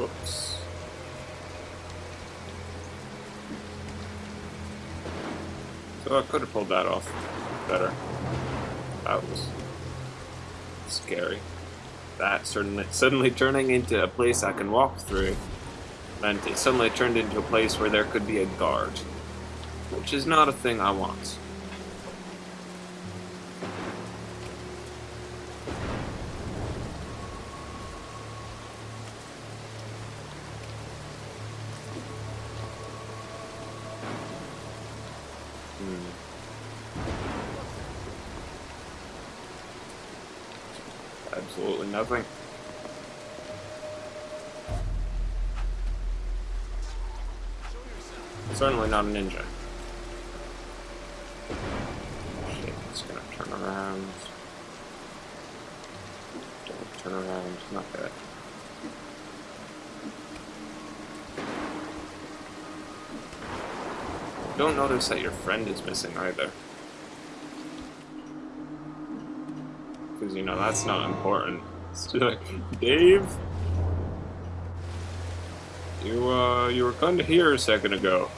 Whoops. So I could have pulled that off better. That was scary. That certainly suddenly turning into a place I can walk through meant it suddenly turned into a place where there could be a guard. Which is not a thing I want. Absolutely nothing. Certainly not a ninja. It's gonna turn around. Don't turn around, not good. Don't notice that your friend is missing either. Because, you know, that's not important. It's like, Dave? You, uh, you were kind of here a second ago.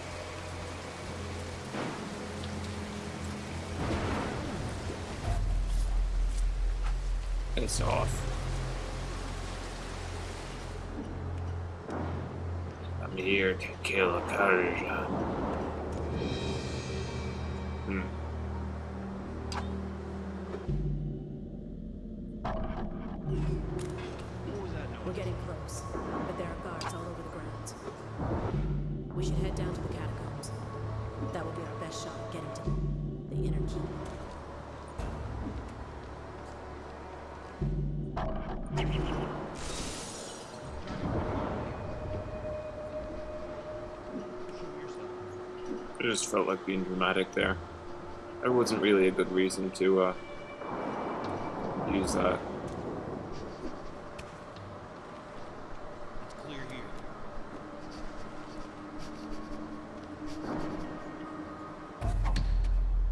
Piss off. I'm here to kill a Persian. I just felt like being dramatic there. There wasn't really a good reason to uh, use that. It's clear here.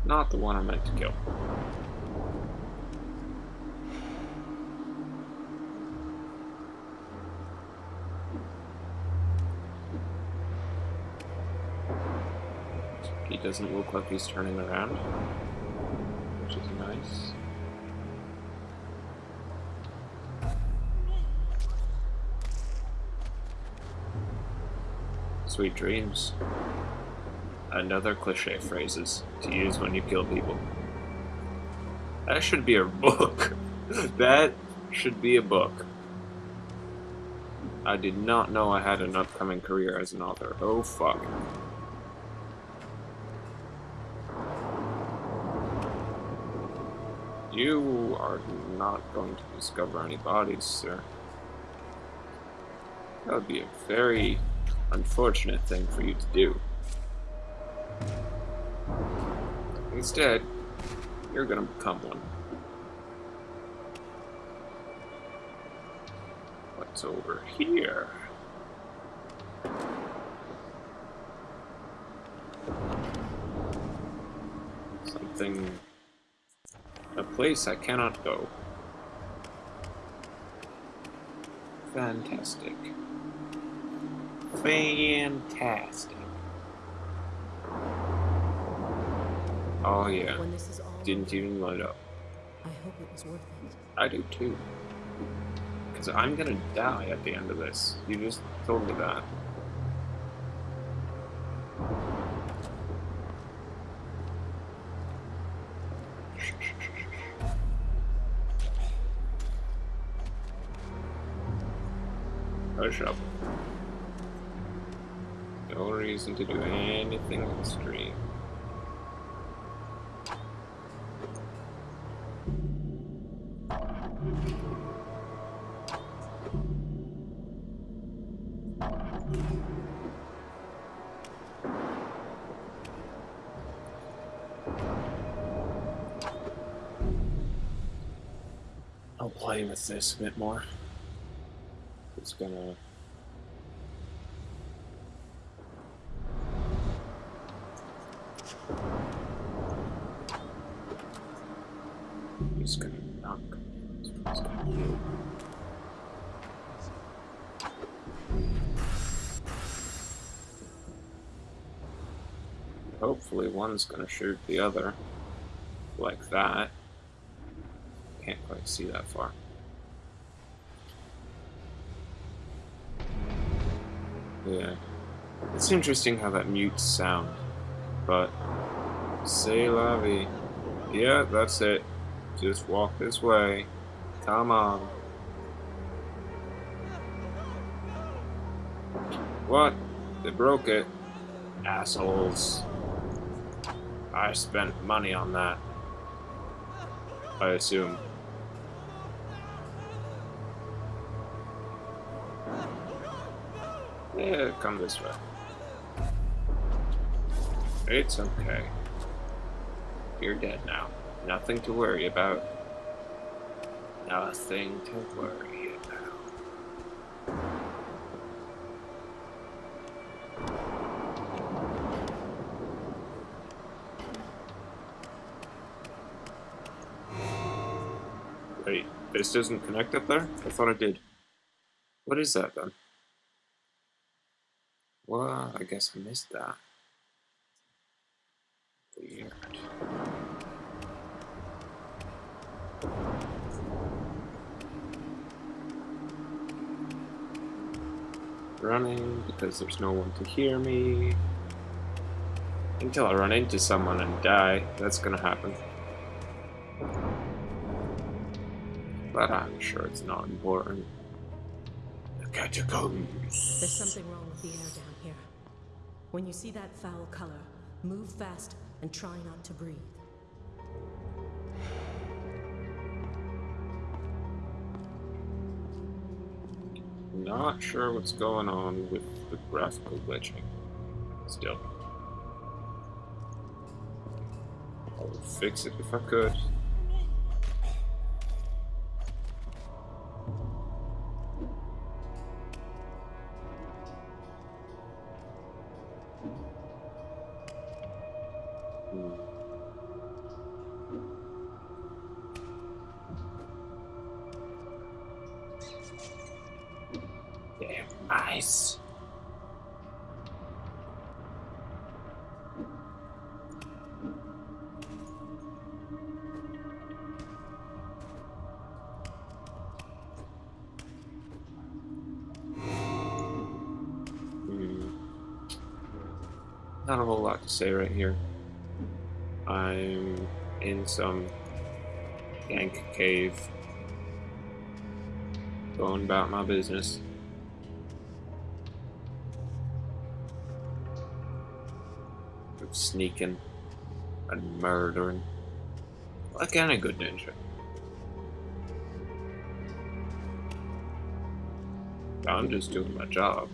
Not the one I meant to kill. He doesn't look like he's turning around, which is nice. Sweet dreams. Another cliche phrases to use when you kill people. That should be a book. that should be a book. I did not know I had an upcoming career as an author. Oh fuck. You are not going to discover any bodies, sir. That would be a very unfortunate thing for you to do. Instead, you're gonna become one. What's over here? Something... Place I cannot go. Fantastic. Fantastic. Oh yeah, When this is all didn't even light up. I hope it was worth it. I do too. Because I'm gonna die at the end of this. You just told me that. Up. No reason to do anything on the stream. I'll play with this a bit more it's gonna He's gonna knock He's gonna heal Hopefully one's gonna shoot the other like that. Can't quite see that far. Yeah. It's interesting how that mutes sound. But say la vie. Yeah, that's it. Just walk this way. Come on. What? They broke it. Assholes. I spent money on that. I assume. Yeah, come this way. It's okay. You're dead now. Nothing to worry about. Nothing to worry about. Wait, this doesn't connect up there? I thought it did. What is that then? Guess I missed that. Weird. Running because there's no one to hear me. Until I run into someone and die, that's gonna happen. But I'm sure it's not important. Catacombs. There's something wrong with the air down here. When you see that foul color, move fast and try not to breathe. Not sure what's going on with the graphical glitching. Still. I would fix it if I could. Damn mice. Hmm. Not a whole lot to say right here. I'm in some dank cave. Going about my business. Of sneaking and murdering. Like any good ninja. I'm just doing my job.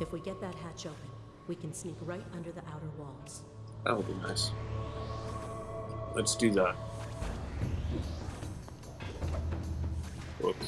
If we get that hatch open, we can sneak right under the outer walls. That would be nice. Let's do that. Whoops.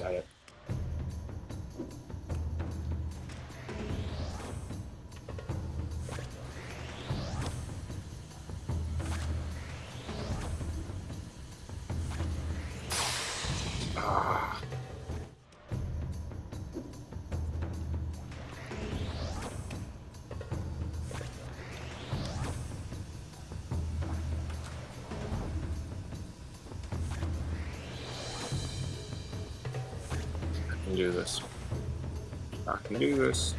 I this. I can do this.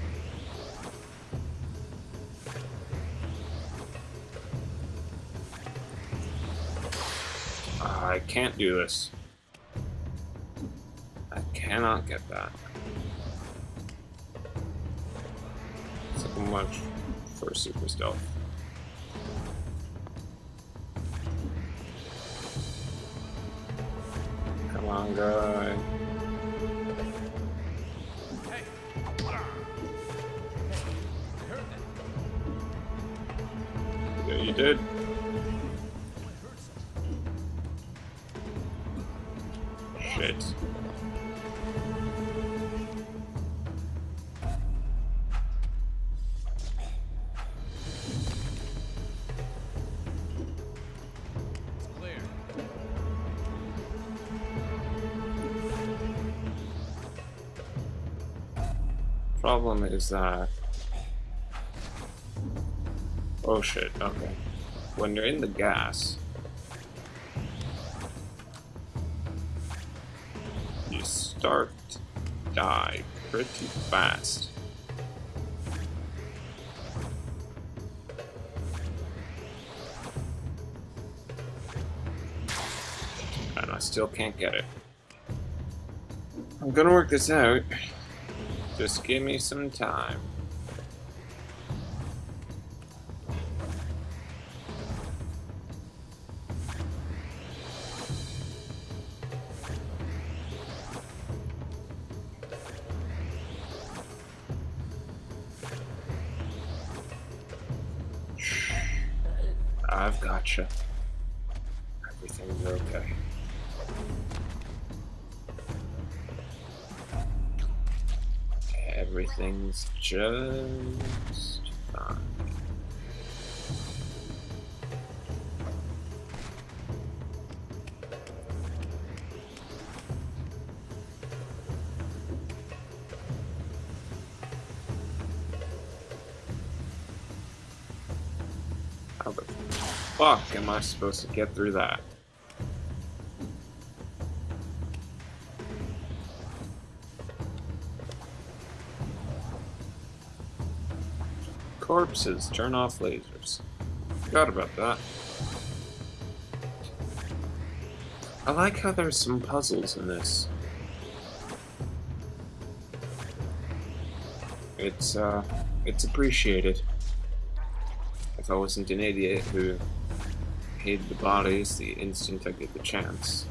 I can't do this. I cannot get that. So much for super stealth. Come on, guy. Yeah, you did. Shit. problem is that Oh shit, okay. When you're in the gas, you start to die pretty fast. And I still can't get it. I'm gonna work this out. Just give me some time. Gotcha. Everything's okay. Everything's just fine. The fuck am I supposed to get through that? Corpses, turn off lasers. Forgot about that. I like how there's some puzzles in this. It's, uh, it's appreciated. If I wasn't an idiot who hated the bodies the instant I get the chance.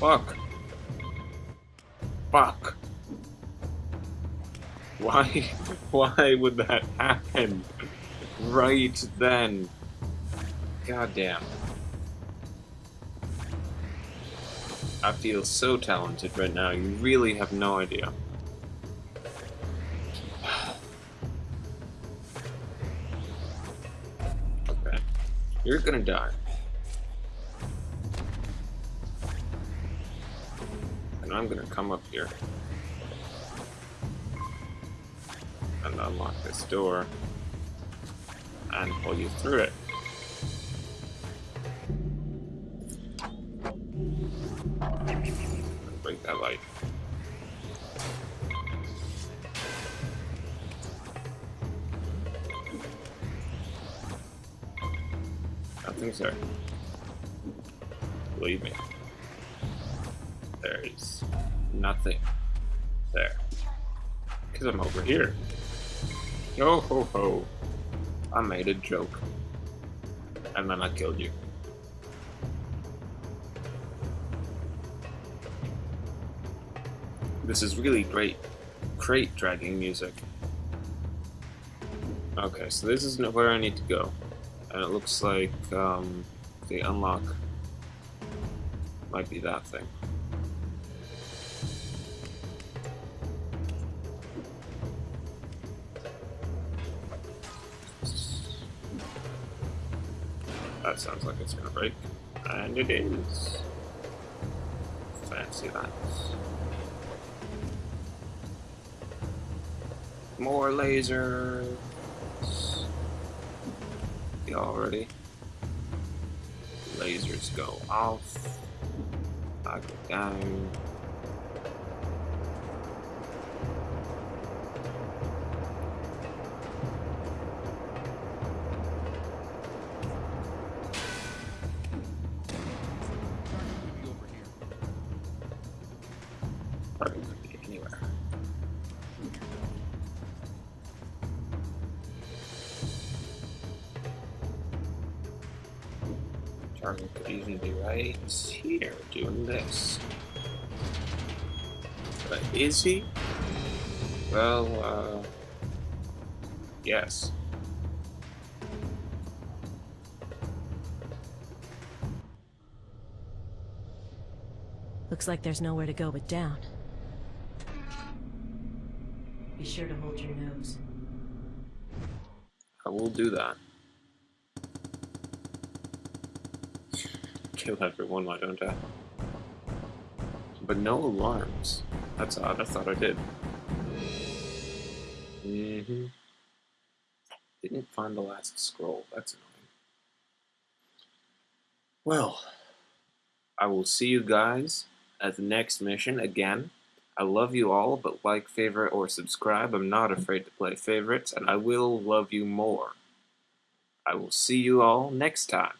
Fuck. Fuck. Why, why would that happen? Right then. Goddamn. I feel so talented right now, you really have no idea. Okay. You're gonna die. And I'm gonna come up here. And unlock this door. And pull you through it. Nothing's there. Believe me. There is nothing there. Because I'm over here. Yo ho ho. I made a joke. And then I killed you. This is really great crate dragging music. Okay, so this is where I need to go. And it looks like um, the unlock might be that thing. That sounds like it's gonna break. And it is. Fancy that. More lasers. Already. Lasers go off. I go down. Could even be right here doing this. But is he? Well, uh, yes. Looks like there's nowhere to go but down. Be sure to hold your nose. I will do that. Kill everyone, why don't I? But no alarms. That's odd, I thought I did. Mm-hmm. Didn't find the last scroll, that's annoying. Well, I will see you guys at the next mission again. I love you all, but like, favorite, or subscribe. I'm not afraid to play favorites, and I will love you more. I will see you all next time.